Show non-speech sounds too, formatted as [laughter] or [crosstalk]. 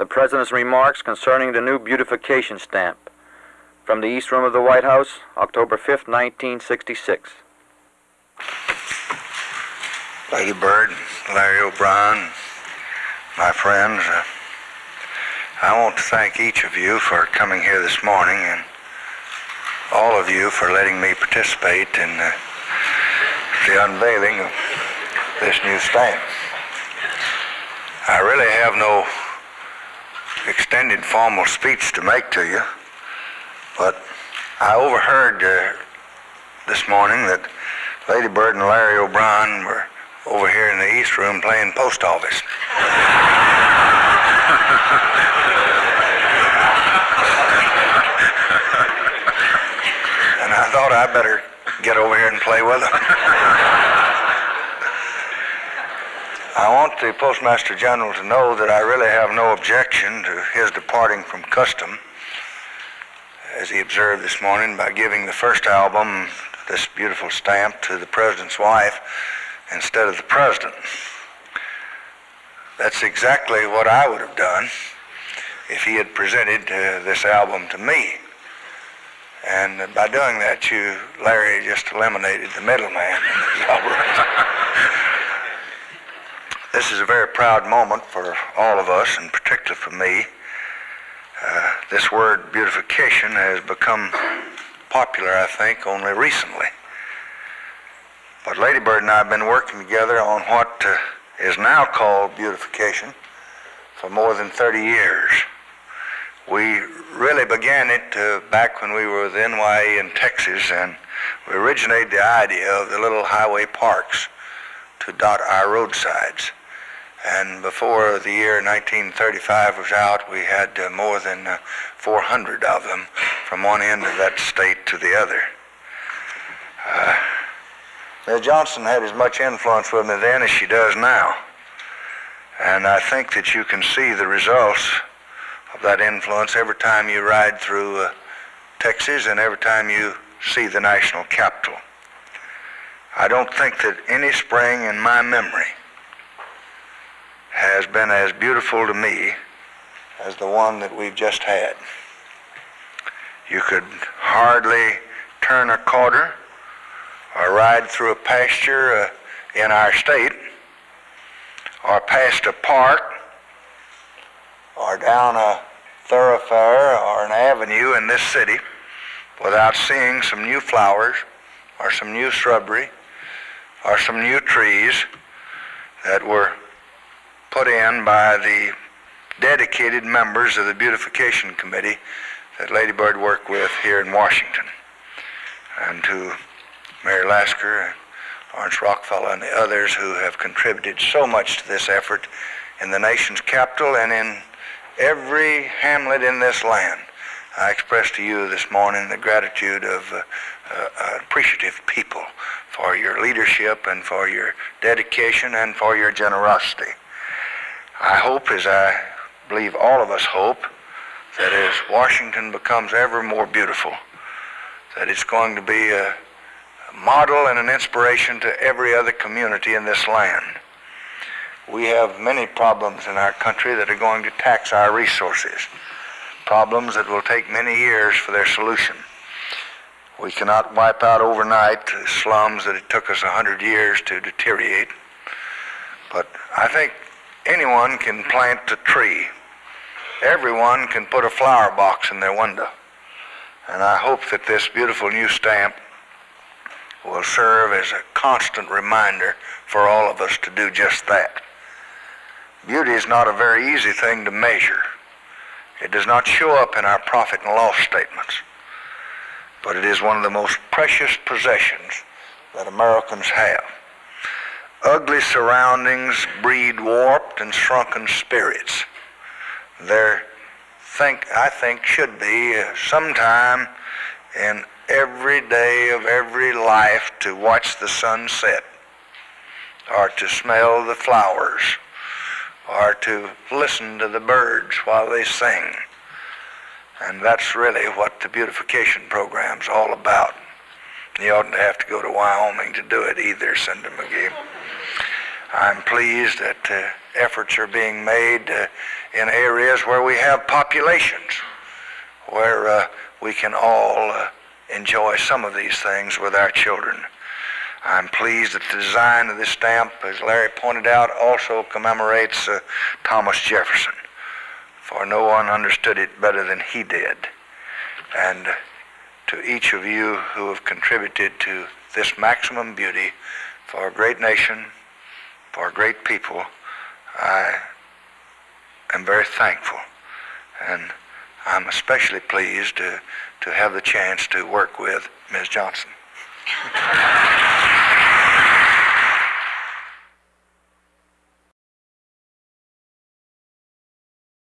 the President's remarks concerning the new beautification stamp. From the East Room of the White House, October 5, 1966. Lady Bird, Larry O'Brien, my friends, uh, I want to thank each of you for coming here this morning and all of you for letting me participate in uh, the unveiling of this new stamp. I really have no extended formal speech to make to you, but I overheard uh, this morning that Lady Bird and Larry O'Brien were over here in the East Room playing post office. [laughs] and I thought I'd better get over here and play with them. [laughs] I want the Postmaster General to know that I really have no objection to his departing from custom, as he observed this morning by giving the first album, this beautiful stamp, to the President's wife instead of the President. That's exactly what I would have done if he had presented uh, this album to me. And by doing that, you, Larry, just eliminated the middleman in this operation. This is a very proud moment for all of us, and particularly for me. Uh, this word beautification has become popular, I think, only recently. But Lady Bird and I have been working together on what uh, is now called beautification for more than 30 years. We really began it uh, back when we were with NYA in Texas, and we originated the idea of the little highway parks to dot our roadsides. And before the year 1935 was out, we had uh, more than uh, 400 of them from one end of that state to the other. Uh. Johnson had as much influence with me then as she does now. And I think that you can see the results of that influence every time you ride through uh, Texas and every time you see the national capital. I don't think that any spring in my memory has been as beautiful to me as the one that we've just had. You could hardly turn a corner or ride through a pasture uh, in our state or past a park or down a thoroughfare or an avenue in this city without seeing some new flowers or some new shrubbery or some new trees that were put in by the dedicated members of the Beautification Committee that Lady Bird worked with here in Washington. And to Mary Lasker, and Laurance Rockefeller, and the others who have contributed so much to this effort in the nation's capital and in every hamlet in this land. I express to you this morning the gratitude of uh, uh, appreciative people for your leadership and for your dedication and for your generosity. I hope, as I believe all of us hope, that as Washington becomes ever more beautiful, that it's going to be a model and an inspiration to every other community in this land. We have many problems in our country that are going to tax our resources, problems that will take many years for their solution. We cannot wipe out overnight slums that it took us a hundred years to deteriorate. But I think anyone can plant a tree. Everyone can put a flower box in their window. And I hope that this beautiful new stamp will serve as a constant reminder for all of us to do just that. Beauty is not a very easy thing to measure. It does not show up in our profit and loss statements, but it is one of the most precious possessions that Americans have. Ugly surroundings breed warped and shrunken spirits. There, think I think should be uh, sometime in every day of every life to watch the sun set or to smell the flowers or to listen to the birds while they sing. And that's really what the beautification program's all about. You oughtn't have to go to Wyoming to do it either, Senator McGee. I'm pleased that uh, efforts are being made uh, in areas where we have populations, where uh, we can all uh, enjoy some of these things with our children. I'm pleased that the design of this stamp, as Larry pointed out, also commemorates uh, Thomas Jefferson, for no one understood it better than he did. And to each of you who have contributed to this maximum beauty for a great nation, for great people, I am very thankful. And I'm especially pleased to, to have the chance to work with Ms. Johnson. [laughs]